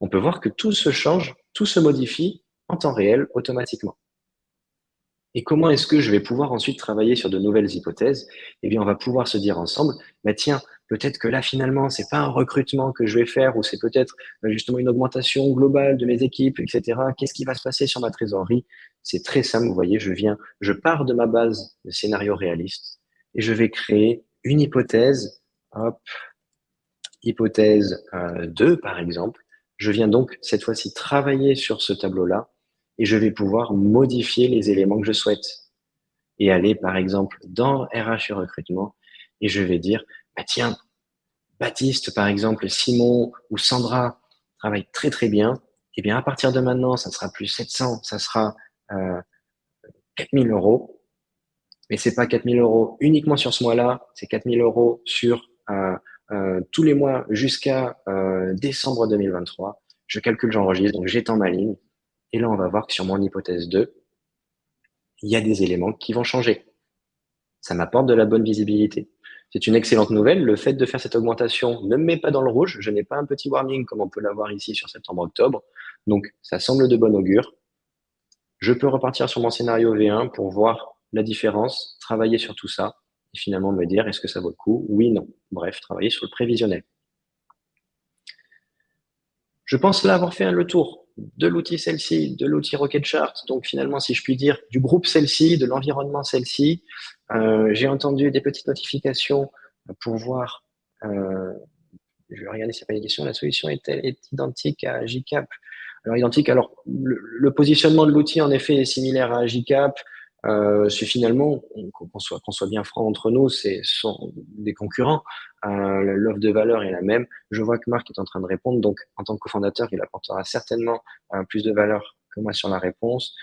on peut voir que tout se change, tout se modifie en temps réel automatiquement. Et comment est-ce que je vais pouvoir ensuite travailler sur de nouvelles hypothèses? Eh bien, on va pouvoir se dire ensemble, bah tiens, peut-être que là, finalement, c'est pas un recrutement que je vais faire ou c'est peut-être euh, justement une augmentation globale de mes équipes, etc. Qu'est-ce qui va se passer sur ma trésorerie? C'est très simple, vous voyez, je viens, je pars de ma base de scénario réaliste et je vais créer une hypothèse, hop, hypothèse 2 euh, par exemple. Je viens donc cette fois-ci travailler sur ce tableau-là et je vais pouvoir modifier les éléments que je souhaite et aller par exemple dans RH et recrutement et je vais dire bah tiens, Baptiste, par exemple, Simon ou Sandra travaillent très très bien, eh bien à partir de maintenant, ça sera plus 700, ça sera euh, 4000 euros. Mais c'est pas 4000 euros uniquement sur ce mois-là, c'est 4000 euros sur euh, euh, tous les mois jusqu'à euh, décembre 2023. Je calcule, j'enregistre, donc j'étends ma ligne. Et là, on va voir que sur mon hypothèse 2, il y a des éléments qui vont changer. Ça m'apporte de la bonne visibilité. C'est une excellente nouvelle. Le fait de faire cette augmentation ne me met pas dans le rouge. Je n'ai pas un petit warning comme on peut l'avoir ici sur septembre-octobre. Donc, ça semble de bon augure. Je peux repartir sur mon scénario V1 pour voir la différence, travailler sur tout ça et finalement me dire est-ce que ça vaut le coup? Oui, non. Bref, travailler sur le prévisionnel. Je pense là avoir fait le tour de l'outil celle-ci, de l'outil Rocket Chart, donc finalement, si je puis dire, du groupe celle-ci, de l'environnement celle-ci. Euh, J'ai entendu des petites notifications pour voir, euh, je vais regarder si pas des questions, la solution est, est identique à JCap. Alors, identique, alors, le, le positionnement de l'outil, en effet, est similaire à JCap. Euh, c'est finalement, qu'on soit, qu'on soit bien franc entre nous, c'est sont des concurrents. Euh, L'offre de valeur est la même. Je vois que Marc est en train de répondre, donc en tant que cofondateur, il apportera certainement euh, plus de valeur que moi sur la réponse.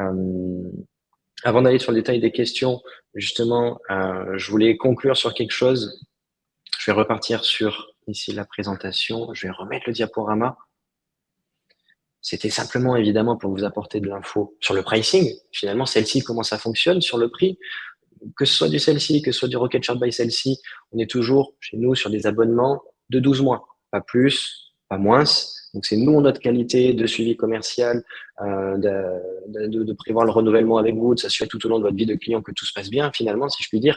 Euh, avant d'aller sur le détail des questions, justement, euh, je voulais conclure sur quelque chose. Je vais repartir sur ici la présentation. Je vais remettre le diaporama. C'était simplement évidemment pour vous apporter de l'info sur le pricing. Finalement, celle-ci, comment ça fonctionne sur le prix? Que ce soit du celle-ci, que ce soit du Rocket Chart by celle-ci, on est toujours chez nous sur des abonnements de 12 mois. pas plus, pas moins. Donc, c'est nous, notre qualité de suivi commercial, euh, de, de, prévoir le renouvellement avec vous, de s'assurer tout au long de votre vie de client que tout se passe bien, finalement, si je puis dire.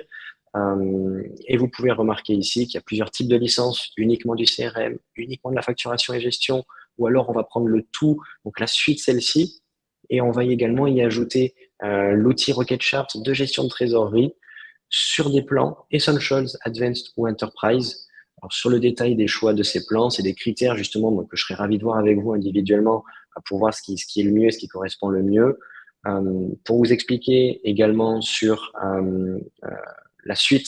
Euh, et vous pouvez remarquer ici qu'il y a plusieurs types de licences, uniquement du CRM, uniquement de la facturation et gestion, ou alors on va prendre le tout, donc la suite celle-ci, et on va également y ajouter euh, l'outil Rocket Chart de gestion de trésorerie sur des plans Essentials, Advanced ou Enterprise. Sur le détail des choix de ces plans, c'est des critères justement que je serais ravi de voir avec vous individuellement pour voir ce qui, ce qui est le mieux, ce qui correspond le mieux. Euh, pour vous expliquer également sur euh, la suite,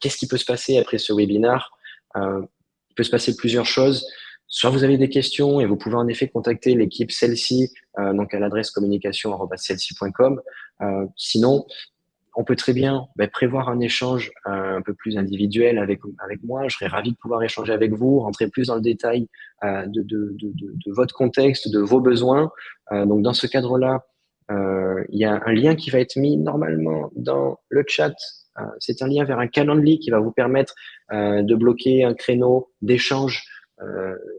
qu'est-ce qui peut se passer après ce webinaire Il peut se passer plusieurs choses. Soit vous avez des questions et vous pouvez en effet contacter l'équipe celle-ci, euh, donc à l'adresse communication.com. Euh, sinon, on peut très bien ben, prévoir un échange euh, un peu plus individuel avec, avec moi. Je serais ravi de pouvoir échanger avec vous, rentrer plus dans le détail euh, de, de, de, de, votre contexte, de vos besoins. Euh, donc, dans ce cadre-là, il y a un lien qui va être mis normalement dans le chat. C'est un lien vers un calendrier qui va vous permettre de bloquer un créneau d'échange euh,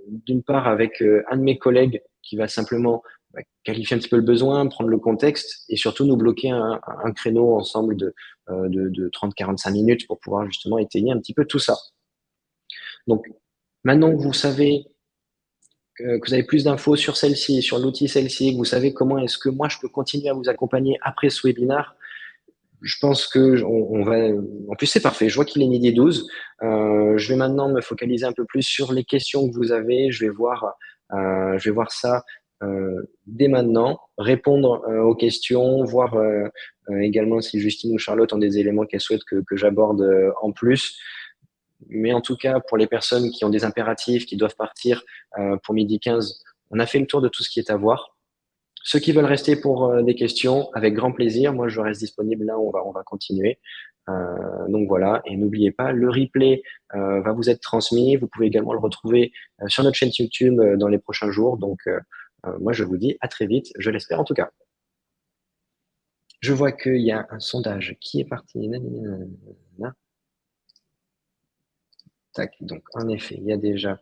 d'une part avec euh, un de mes collègues qui va simplement bah, qualifier un petit peu le besoin, prendre le contexte et surtout nous bloquer un, créneau ensemble de, euh, de, de 30-45 minutes pour pouvoir justement étayer un petit peu tout ça. Donc, maintenant que vous savez que vous avez plus d'infos sur celle-ci, sur l'outil celle-ci, que vous savez comment est-ce que moi je peux continuer à vous accompagner après ce webinaire, je pense que on, va. En plus, c'est parfait. Je vois qu'il est midi 12. Euh, je vais maintenant me focaliser un peu plus sur les questions que vous avez. Je vais voir, euh, je vais voir ça euh, dès maintenant, répondre aux questions, voir également si Justine ou Charlotte ont des éléments qu'elles souhaitent que, que j'aborde en plus. Mais en tout cas, pour les personnes qui ont des impératifs, qui doivent partir pour midi 15, on a fait le tour de tout ce qui est à voir. Ceux qui veulent rester pour euh, des questions, avec grand plaisir. Moi, je reste disponible là, on va, on va continuer. Euh, donc voilà, et n'oubliez pas, le replay euh, va vous être transmis. Vous pouvez également le retrouver euh, sur notre chaîne YouTube euh, dans les prochains jours. Donc moi, je vous dis à très vite, je l'espère en tout cas. Je vois qu'il y a un sondage qui est parti. Tac, donc en effet, il y a déjà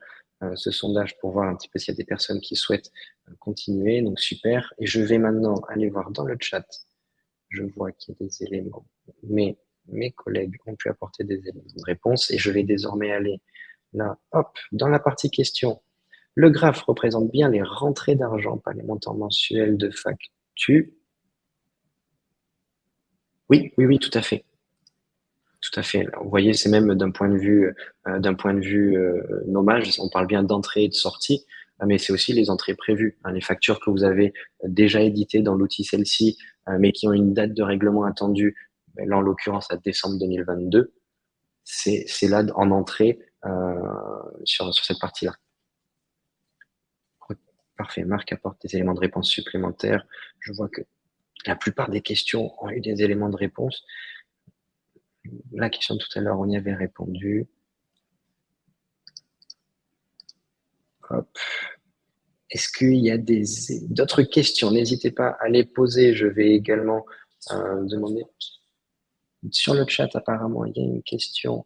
ce sondage pour voir un petit peu s'il y a des personnes qui souhaitent euh, continuer. Donc super. Et je vais maintenant aller voir dans le chat. Je vois qu'il y a des éléments. Mais mes collègues ont pu apporter des éléments de réponse et je vais désormais aller là, hop, dans la partie question. Le graphe représente bien les rentrées d'argent, pas les montants mensuels de facture. Oui, oui, oui, tout à fait. À fait. Vous voyez, c'est même d'un point de vue, euh, euh, nommage, on parle bien d'entrée et de sortie, euh, mais c'est aussi les entrées prévues, hein, les factures que vous avez déjà éditées dans l'outil celle-ci, mais qui ont une date de règlement attendue, ben, là en l'occurrence à décembre 2022, c'est là en entrée sur cette partie-là. Parfait, Marc apporte des éléments de réponse supplémentaires. Je vois que la plupart des questions ont eu des éléments de réponse la question de tout à l'heure, on y avait répondu. Est-ce qu'il y a d'autres questions? N'hésitez pas à les poser. Je vais également euh, demander. Sur le chat, apparemment, il y a une question.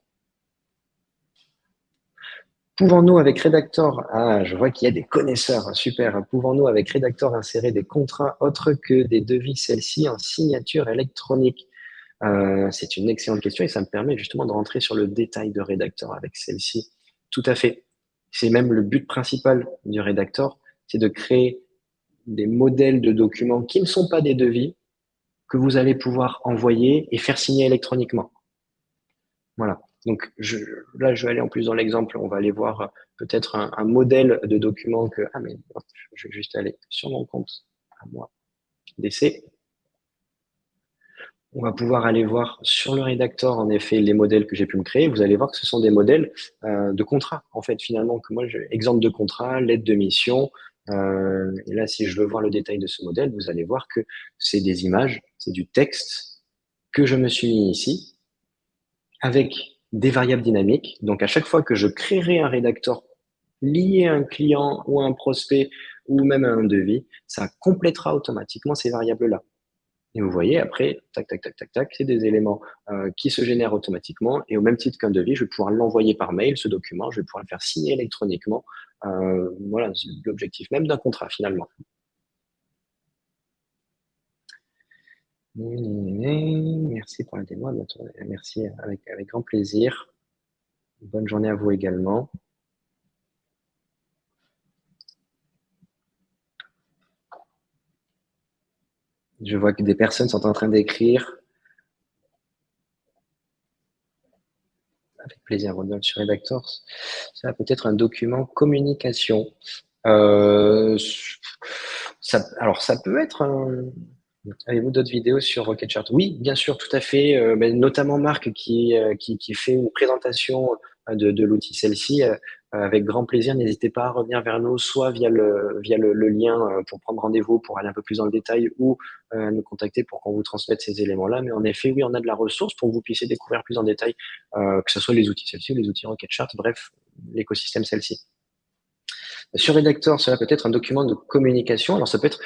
Pouvons-nous avec Redactor, ah, je vois qu'il y a des connaisseurs, super, pouvons-nous avec Redactor insérer des contrats autres que des devis, celles-ci en signature électronique euh, c'est une excellente question et ça me permet justement de rentrer sur le détail de rédacteur avec celle-ci. Tout à fait. C'est même le but principal du rédacteur, c'est de créer des modèles de documents qui ne sont pas des devis, que vous allez pouvoir envoyer et faire signer électroniquement. Voilà. Donc je, là, je vais aller en plus dans l'exemple, on va aller voir peut-être un, modèle de document que... Ah mais je vais juste aller sur mon compte à moi d'essai on va pouvoir aller voir sur le rédacteur, en effet, les modèles que j'ai pu me créer. Vous allez voir que ce sont des modèles euh, de contrat, en fait, finalement, que moi, exemple de contrat, lettre de mission. Euh, et là, si je veux voir le détail de ce modèle, vous allez voir que c'est des images, c'est du texte que je me suis mis ici, avec des variables dynamiques. Donc, à chaque fois que je créerai un rédacteur lié à un client ou à un prospect ou même à un devis, ça complétera automatiquement ces variables-là. Et vous voyez, après, tac, tac, tac, tac, tac, c'est des éléments euh, qui se génèrent automatiquement. Et au même titre qu'un devis, je vais pouvoir l'envoyer par mail, ce document, je vais pouvoir le faire signer électroniquement. Euh, voilà, c'est l'objectif même d'un contrat, finalement. Merci pour la démo. Merci, avec, avec grand plaisir. Bonne journée à vous également. Je vois que des personnes sont en train d'écrire. Avec plaisir, Rodolphe, sur Redactors. Ça peut être un document communication. Euh, alors, ça peut être. Avez-vous d'autres vidéos sur RocketChart Oui, bien sûr, tout à fait. Euh, notamment Marc qui, euh, qui, fait une présentation de l'outil celle-ci. Euh, avec grand plaisir, n'hésitez pas à revenir vers nous, soit via le, via le, lien euh, pour prendre rendez-vous, pour aller un peu plus dans le détail, ou euh, nous contacter pour qu'on vous transmette ces éléments-là. Mais en effet, oui, on a de la ressource pour que vous puissiez découvrir plus en détail, que ce soit les outils celle-ci ou les outils RocketChart, bref, l'écosystème celle-ci. Sur Redactor, cela peut être un document de communication. Alors, ça peut être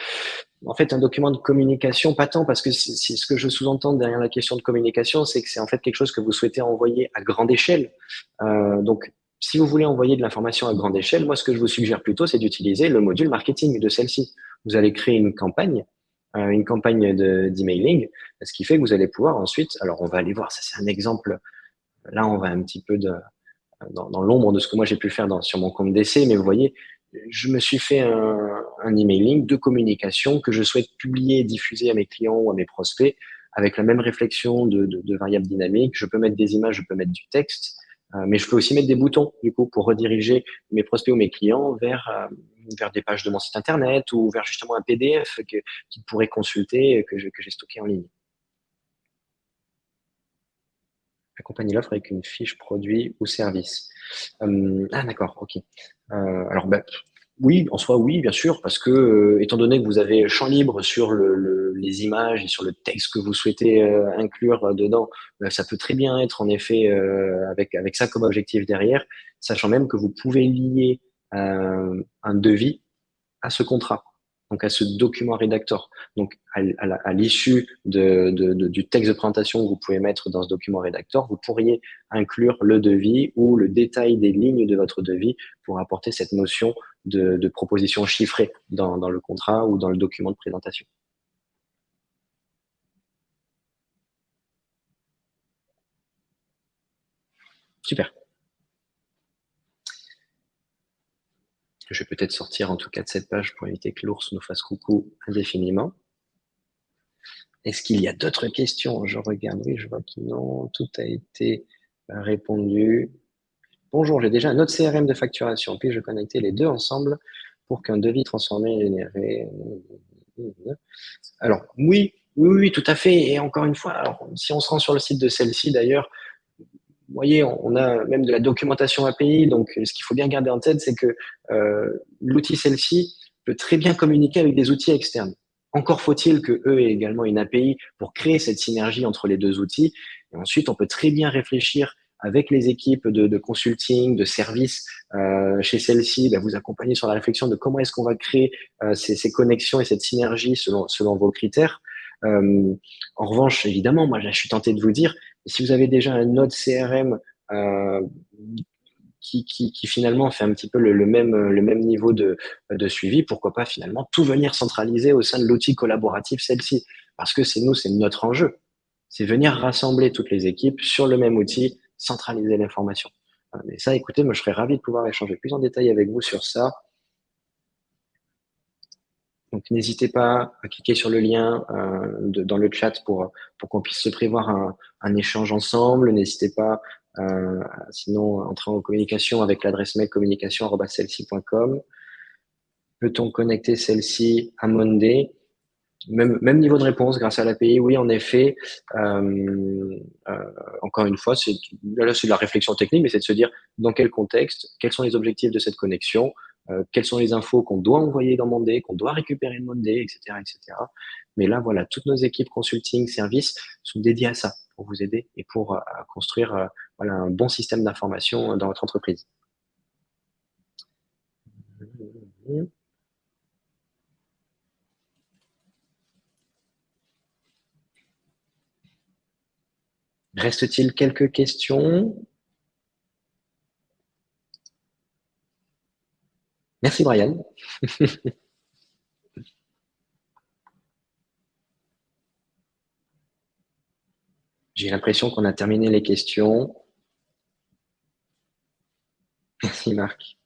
en fait un document de communication, pas tant parce que c'est ce que je sous-entends derrière la question de communication, c'est que c'est en fait quelque chose que vous souhaitez envoyer à grande échelle. Euh, donc, si vous voulez envoyer de l'information à grande échelle, moi, ce que je vous suggère plutôt, c'est d'utiliser le module marketing de celle-ci. Vous allez créer une campagne, euh, une campagne d'emailing, ce qui fait que vous allez pouvoir ensuite, alors on va aller voir, ça c'est un exemple, là on va un petit peu dans, l'ombre de ce que moi j'ai pu faire sur mon compte d'essai, mais vous voyez, je me suis fait un, emailing de communication que je souhaite publier diffuser à mes clients ou à mes prospects avec la même réflexion de, variables dynamiques. Je peux mettre des images, je peux mettre du texte, mais je peux aussi mettre des boutons du coup pour rediriger mes prospects ou mes clients vers euh, vers des pages de mon site internet ou vers justement un PDF qu'ils pourraient consulter que j'ai stocké en ligne. Accompagner l'offre avec une fiche produit ou service. Euh, ah d'accord, ok. Euh, alors ben, oui, en soi oui, bien sûr, parce que euh, étant donné que vous avez champ libre sur le, les images et sur le texte que vous souhaitez inclure dedans, ben, ça peut très bien être en effet avec avec ça comme objectif derrière, sachant même que vous pouvez lier un devis à ce contrat donc à ce document rédacteur. Donc à, l'issue du texte de présentation que vous pouvez mettre dans ce document rédacteur, vous pourriez inclure le devis ou le détail des lignes de votre devis pour apporter cette notion de, proposition chiffrée dans le contrat ou dans le document de présentation. Super. Je vais peut-être sortir en tout cas de cette page pour éviter que l'ours nous fasse coucou indéfiniment. Est-ce qu'il y a d'autres questions? Je regarde, oui, je vois que non, tout a été répondu. Bonjour, j'ai déjà un autre CRM de facturation, puis je connecter les deux ensemble pour qu'un devis transformé généré. Alors, oui, oui, oui, tout à fait. Et encore une fois, si on se rend sur le site de celle-ci, d'ailleurs, vous voyez, on a même de la documentation API. Donc, ce qu'il faut bien garder en tête, c'est que euh, l'outil celle-ci peut très bien communiquer avec des outils externes. Encore faut-il que eux aient également une API pour créer cette synergie entre les deux outils. Et ensuite, on peut très bien réfléchir avec les équipes de, consulting, de services euh, chez celle-ci, bah, vous accompagner sur la réflexion de comment est-ce qu'on va créer euh, ces, connexions et cette synergie selon, vos critères. Euh, en revanche, évidemment, moi, je suis tenté de vous dire, si vous avez déjà un autre CRM euh, qui, finalement fait un petit peu le, même, le même niveau de, de, suivi, pourquoi pas finalement tout venir centraliser au sein de l'outil collaboratif celle-ci? Parce que c'est nous, c'est notre enjeu. C'est venir rassembler toutes les équipes sur le même outil, centraliser l'information. Mais ça, écoutez, moi, je serais ravi de pouvoir échanger plus en détail avec vous sur ça. Donc n'hésitez pas à cliquer sur le lien euh, dans le chat pour, pour qu'on puisse se prévoir un, échange ensemble. N'hésitez pas euh, sinon entrer en communication avec l'adresse mail communication.com. Peut-on connecter celle-ci à Monday? Même, même niveau de réponse grâce à l'API, oui, en effet. Euh, encore une fois, là c'est de la réflexion technique, mais c'est de se dire dans quel contexte, quels sont les objectifs de cette connexion, euh, quelles sont les infos qu'on doit envoyer dans Monday, qu'on doit récupérer de Monday, etc., etc. Mais là, voilà, toutes nos équipes consulting, services sont dédiées à ça pour vous aider et pour euh, construire euh, un bon système d'information dans votre entreprise. Reste-t-il quelques questions? Merci Brian. J'ai l'impression qu'on a terminé les questions. Merci Marc.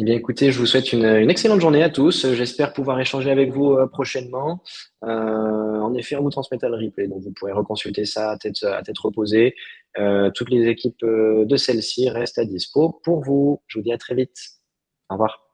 Eh bien, écoutez, je vous souhaite une, excellente journée à tous. J'espère pouvoir échanger avec vous euh, prochainement. Euh, en effet, on vous transmettra le replay, donc vous pourrez reconsulter ça à tête, à tête reposée. Euh, toutes les équipes de celle-ci restent à dispo pour vous. Je vous dis à très vite. Au revoir.